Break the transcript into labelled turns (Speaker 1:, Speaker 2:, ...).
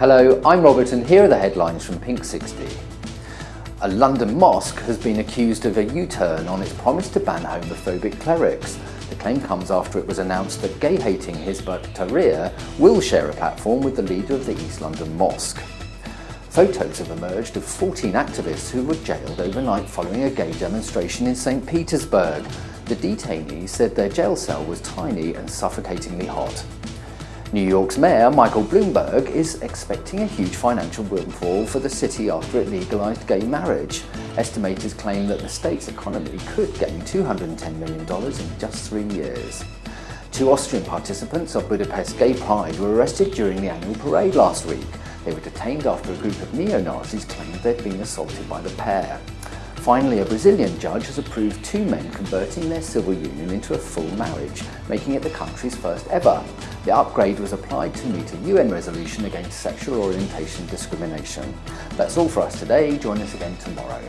Speaker 1: Hello, I'm Robert and here are the headlines from Pink 60. A London mosque has been accused of a U-turn on its promise to ban homophobic clerics. The claim comes after it was announced that gay-hating Hizb ut-Tahrir will share a platform with the leader of the East London Mosque. Photos have emerged of 14 activists who were jailed overnight following a gay demonstration in St Petersburg. The detainees said their jail cell was tiny and suffocatingly hot. New York's Mayor Michael Bloomberg is expecting a huge financial windfall for the city after it legalised gay marriage. Estimators claim that the state's economy could gain $210 million in just three years. Two Austrian participants of Budapest Gay Pride were arrested during the annual parade last week. They were detained after a group of neo-Nazis claimed they'd been assaulted by the pair. Finally, a Brazilian judge has approved two men converting their civil union into a full marriage, making it the country's first ever. The upgrade was applied to meet a UN resolution against sexual orientation discrimination. That's all for us today. Join us again tomorrow.